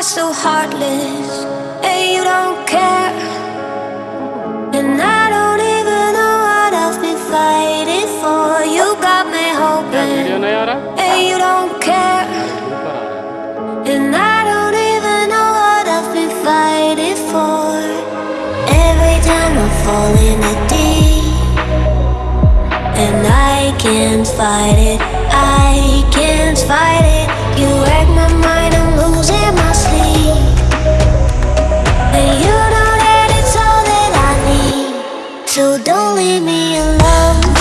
are so heartless and you don't care. And I don't even know what I've been fighting for. You got me hoping and you don't care. And I don't even know what I've been fighting for. Every time I fall in a deep and I can't fight it. I So don't leave me alone.